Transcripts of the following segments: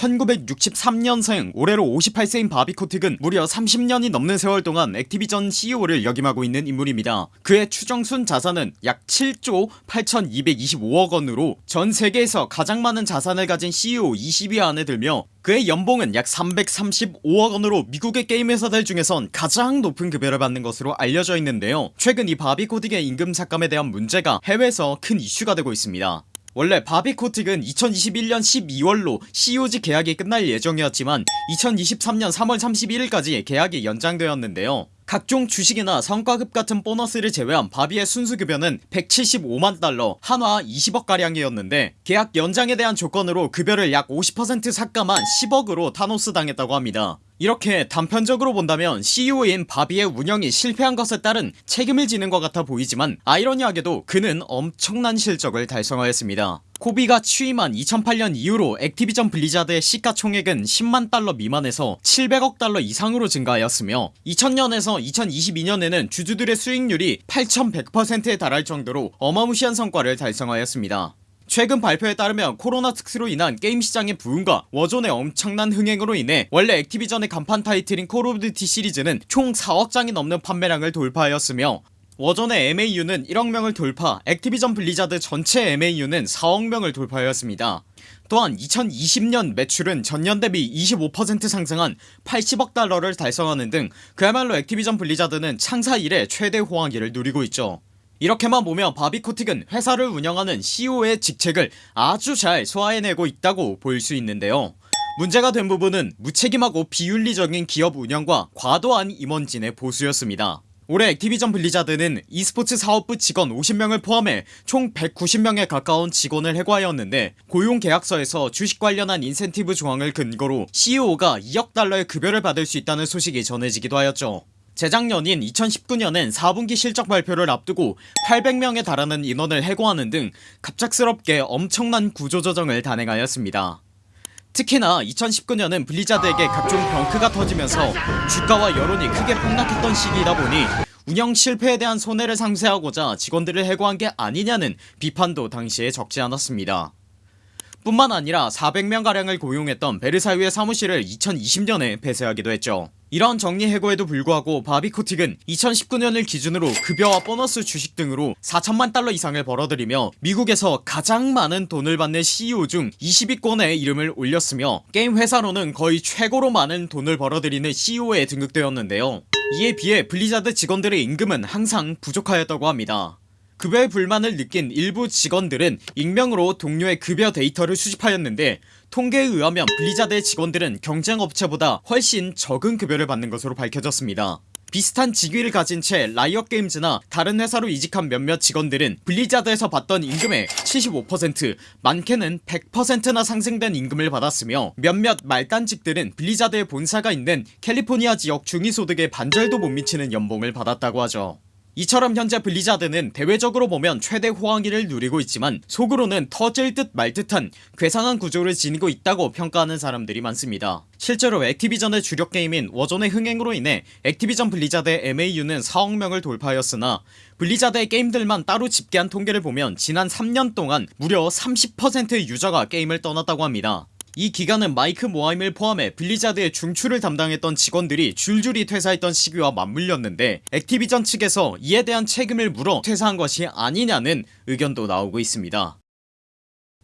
1963년생 올해로 58세인 바비코틱은 무려 30년이 넘는 세월 동안 액티비전 CEO를 역임하고 있는 인물입니다. 그의 추정순 자산은 약 7조 8225억원으로 전 세계에서 가장 많은 자산을 가진 CEO 20위 안에 들며 그의 연봉은 약 335억원으로 미국의 게임 회사들 중에선 가장 높은 급여를 받는 것으로 알려져 있는데요. 최근 이 바비코틱의 임금 삭감에 대한 문제가 해외에서 큰 이슈가 되고 있습니다 원래 바비코틱은 2021년 12월로 CEO 계약이 끝날 예정이었지만 2023년 3월 31일까지 계약이 연장되었는데요. 각종 주식이나 성과급 같은 보너스를 제외한 바비의 순수급여는 175만 달러 한화 20억가량이었는데 계약 연장에 대한 조건으로 급여를 약 50% 삭감한 10억으로 타노스 당했다고 합니다 이렇게 단편적으로 본다면 CEO인 바비의 운영이 실패한 것에 따른 책임을 지는 것 같아 보이지만 아이러니하게도 그는 엄청난 실적을 달성하였습니다. 바비가 취임한 2008년 이후로 액티비전 블리자드의 시가총액은 10만 달러 미만에서 700억 달러 이상으로 증가하였으며 2000년에서 2022년에는 주주들의 수익률이 8100%에 달할 정도로 어마무시한 성과를 달성하였습니다 최근 발표에 따르면 코로나 특수로 인한 게임 시장의 부흥과 워존의 엄청난 흥행으로 인해 원래 액티비전의 간판 타이틀인 콜 오브 듀티 시리즈는 총 4억장이 넘는 판매량을 돌파하였으며 워존의 MAU는 1억명을 돌파 액티비전 블리자드 전체 MAU는 4억명을 돌파하였습니다. 또한 2020년 매출은 전년 대비 25% 상승한 80억 달러를 달성하는 등 그야말로 액티비전 블리자드는 창사 이래 최대 호황기를 누리고 있죠 이렇게만 보면 바비코틱은 회사를 운영하는 CEO의 직책을 아주 잘 소화해내고 있다고 볼 수 있는데요. 문제가 된 부분은 무책임하고 비윤리적인 기업 운영과 과도한 임원진의 보수였습니다. 올해 액티비전 블리자드는 e스포츠 사업부 직원 50명을 포함해 총 190명에 가까운 직원을 해고하였는데 고용계약서에서 주식 관련한 인센티브 조항을 근거로 CEO가 2억 달러의 급여를 받을 수 있다는 소식이 전해지기도 하였죠 재작년인 2019년엔 4분기 실적 발표를 앞두고 800명에 달하는 인원을 해고하는 등 갑작스럽게 엄청난 구조조정을 단행하였습니다. 특히나 2019년은 블리자드에게 각종 병크가 터지면서 주가와 여론이 크게 폭락했던 시기이다 보니 운영 실패에 대한 손해를 상쇄하고자 직원들을 해고한 게 아니냐는 비판도 당시에 적지 않았습니다. 뿐만 아니라 400명가량을 고용했던 베르사유의 사무실을 2020년에 폐쇄하기도 했죠 이런 정리 해고에도 불구하고 바비코틱은 2019년을 기준으로 급여와 보너스 주식 등으로 4천만 달러 이상을 벌어들이며 미국에서 가장 많은 돈을 받는 CEO 중 20위권에 이름을 올렸으며 게임 회사로는 거의 최고로 많은 돈을 벌어들이는 CEO에 등극되었는데요. 이에 비해 블리자드 직원들의 임금은 항상 부족하였다고 합니다. 급여에 불만을 느낀 일부 직원들은 익명으로 동료의 급여 데이터를 수집하였는데 통계에 의하면 블리자드의 직원들은 경쟁업체보다 훨씬 적은 급여를 받는 것으로 밝혀졌습니다. 비슷한 직위를 가진 채 라이엇게임즈나 다른 회사로 이직한 몇몇 직원들은 블리자드에서 받던 임금의 75% 많게는 100%나 상승된 임금을 받았으며 몇몇 말단직들은 블리자드의 본사가 있는 캘리포니아 지역 중위소득의 반절도 못 미치는 연봉을 받았다고 하죠 이처럼 현재 블리자드는 대외적으로 보면 최대 호황기를 누리고 있지만 속으로는 터질 듯 말 듯한 괴상한 구조를 지니고 있다고 평가하는 사람들이 많습니다. 실제로 액티비전의 주력 게임인 워존의 흥행으로 인해 액티비전 블리자드의 MAU는 4억명을 돌파하였으나 블리자드의 게임들만 따로 집계한 통계를 보면 지난 3년 동안 무려 30%의 유저가 게임을 떠났다고 합니다 이 기간은 마이크 모하임을 포함해 블리자드의 중추를 담당했던 직원들이 줄줄이 퇴사했던 시기와 맞물렸는데 액티비전 측에서 이에 대한 책임을 물어 퇴사한 것이 아니냐는 의견도 나오고 있습니다.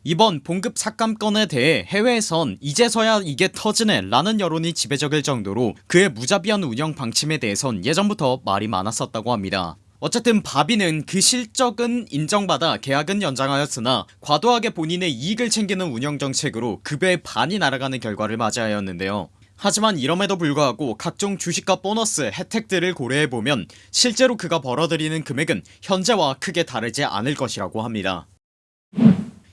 이번 봉급 삭감 건에 대해 해외에선 이제서야 이게 터지네 라는 여론이 지배적일 정도로 그의 무자비한 운영 방침에 대해선 예전부터 말이 많았었다고 합니다 어쨌든 바비는 그 실적은 인정받아 계약은 연장하였으나 과도하게 본인의 이익을 챙기는 운영정책으로 급여의 반이 날아가는 결과를 맞이하였는데요. 하지만 이럼에도 불구하고 각종 주식과 보너스 혜택들을 고려해보면 실제로 그가 벌어들이는 금액은 현재와 크게 다르지 않을 것이라고 합니다.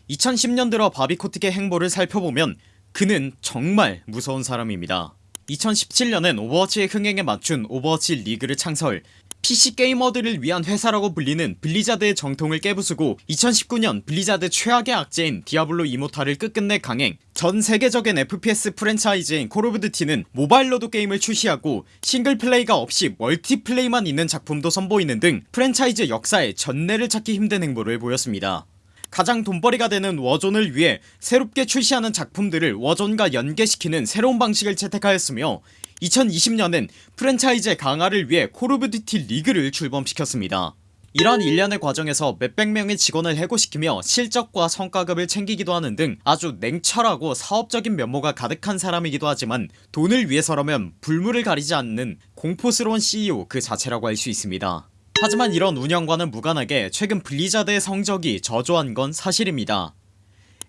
2010년 들어 바비코틱의 행보를 살펴보면 그는 정말 무서운 사람입니다. 2017년엔 오버워치의 흥행에 맞춘 오버워치 리그를 창설 PC 게이머들을 위한 회사라고 불리는 블리자드의 전통을 깨부수고 2019년 블리자드 최악의 악재인 디아블로 이모탈을 끝끝내 강행. 전 세계적인 FPS 프랜차이즈인 콜 오브 듀티는 모바일로도 게임을 출시하고 싱글플레이가 없이 멀티플레이만 있는 작품도 선보이는 등 프랜차이즈 역사에 전례를 찾기 힘든 행보를 보였습니다 가장 돈벌이가 되는 워존을 위해 새롭게 출시하는 작품들을 워존과 연계시키는 새로운 방식을 채택하였으며 2020년엔 프랜차이즈의 강화를 위해 콜 오브 듀티 리그를 출범시켰습니다. 이러한 일련의 과정에서 몇백 명의 직원을 해고시키며 실적과 성과급을 챙기기도 하는 등 아주 냉철하고 사업적인 면모가 가득한 사람이기도 하지만 돈을 위해서라면 불물을 가리지 않는 공포스러운 CEO 그 자체라고 할 수 있습니다 하지만 이런 운영과는 무관하게 최근 블리자드의 성적이 저조한 건 사실입니다.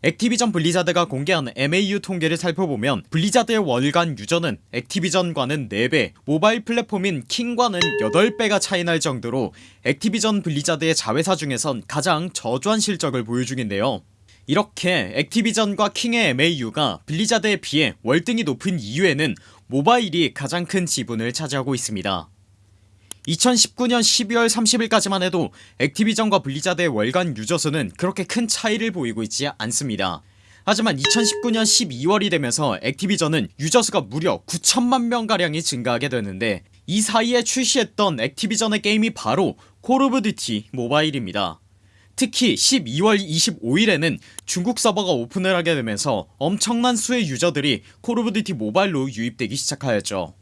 액티비전 블리자드가 공개한 MAU 통계를 살펴보면 블리자드의 월간 유저는 액티비전과는 4배 모바일 플랫폼인 킹과는 8배가 차이날 정도로 액티비전 블리자드의 자회사 중에선 가장 저조한 실적을 보유 중인데요. 이렇게 액티비전과 킹의 MAU가 블리자드에 비해 월등히 높은 이유에는 모바일이 가장 큰 지분을 차지하고 있습니다 2019년 12월 30일까지만 해도 액티비전과 블리자드의 월간 유저수는 그렇게 큰 차이를 보이고 있지 않습니다. 하지만 2019년 12월이 되면서 액티비전은 유저수가 무려 9천만명가량이 증가하게 되는데 이 사이에 출시했던 액티비전의 게임이 바로 콜 오브 듀티 모바일입니다. 특히 12월 25일에는 중국 서버가 오픈을 하게 되면서 엄청난 수의 유저들이 콜 오브 듀티 모바일로 유입되기 시작하였죠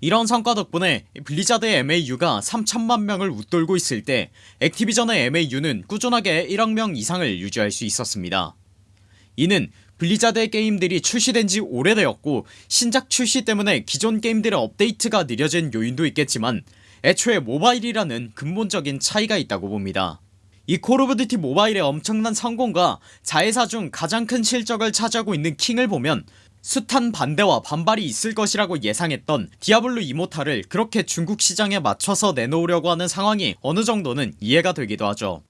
이런 성과 덕분에 블리자드의 MAU가 3천만명을 웃돌고 있을 때 액티비전의 MAU는 꾸준하게 1억명 이상을 유지할 수 있었습니다. 이는 블리자드의 게임들이 출시된지 오래되었고 신작 출시 때문에 기존 게임들의 업데이트가 느려진 요인도 있겠지만 애초에 모바일이라는 근본적인 차이가 있다고 봅니다. 이 콜 오브 듀티 모바일의 엄청난 성공과 자회사 중 가장 큰 실적을 차지하고 있는 킹을 보면 숱한 반대와 반발이 있을 것이라고 예상했던 디아블로 이모탈을 그렇게 중국 시장에 맞춰서 내놓으려고 하는 상황이 어느정도는 이해가 되기도 하죠.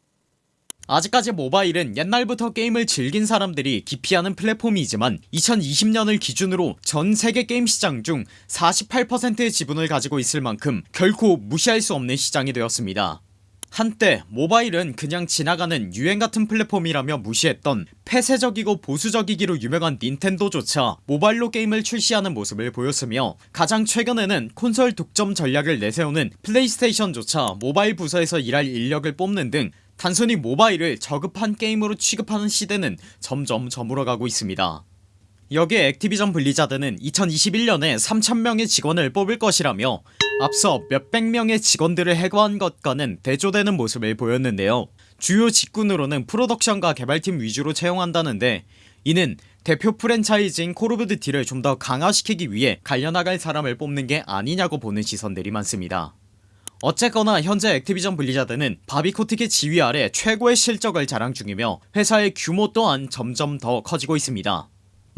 아직까지 모바일은 옛날부터 게임을 즐긴 사람들이 기피하는 플랫폼이지만 2020년을 기준으로 전 세계 게임 시장 중 48%의 지분을 가지고 있을 만큼 결코 무시할 수 없는 시장이 되었습니다 한때 모바일은 그냥 지나가는 유행같은 플랫폼이라며 무시했던 폐쇄적이고 보수적이기로 유명한 닌텐도조차 모바일로 게임을 출시하는 모습을 보였으며 가장 최근에는 콘솔 독점 전략을 내세우는 플레이스테이션조차 모바일 부서에서 일할 인력을 뽑는 등 단순히 모바일을 저급한 게임으로 취급하는 시대는 점점 저물어가고 있습니다 여기에 액티비전 블리자드는 2021년에 3천명의 직원을 뽑을 것이라며 앞서 몇백 명의 직원들을 해고한 것과는 대조되는 모습을 보였는데요. 주요 직군으로는 프로덕션과 개발팀 위주로 채용한다는데 이는 대표 프랜차이즈인 콜 오브 듀티를 좀 더 강화시키기 위해 갈려나갈 사람을 뽑는 게 아니냐고 보는 시선들이 많습니다. 어쨌거나 현재 액티비전 블리자드는 바비코틱의 지휘 아래 최고의 실적을 자랑 중이며 회사의 규모 또한 점점 더 커지고 있습니다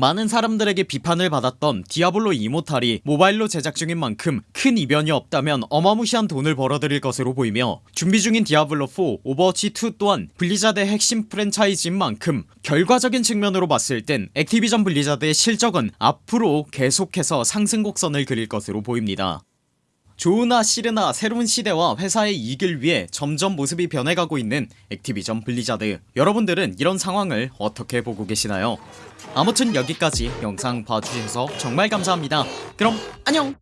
많은 사람들에게 비판을 받았던 디아블로 이모탈이 모바일로 제작 중인 만큼 큰 이변이 없다면 어마무시한 돈을 벌어들일 것으로 보이며 준비 중인 디아블로4 오버워치2 또한 블리자드의 핵심 프랜차이즈인 만큼 결과적인 측면으로 봤을 땐 액티비전 블리자드의 실적은 앞으로 계속해서 상승 곡선을 그릴 것으로 보입니다 좋으나 싫으나 새로운 시대와 회사의 이익을 위해 점점 모습이 변해가고 있는 액티비전 블리자드. 여러분들은 이런 상황을 어떻게 보고 계시나요? 아무튼 여기까지 영상 봐주셔서 정말 감사합니다. 그럼 안녕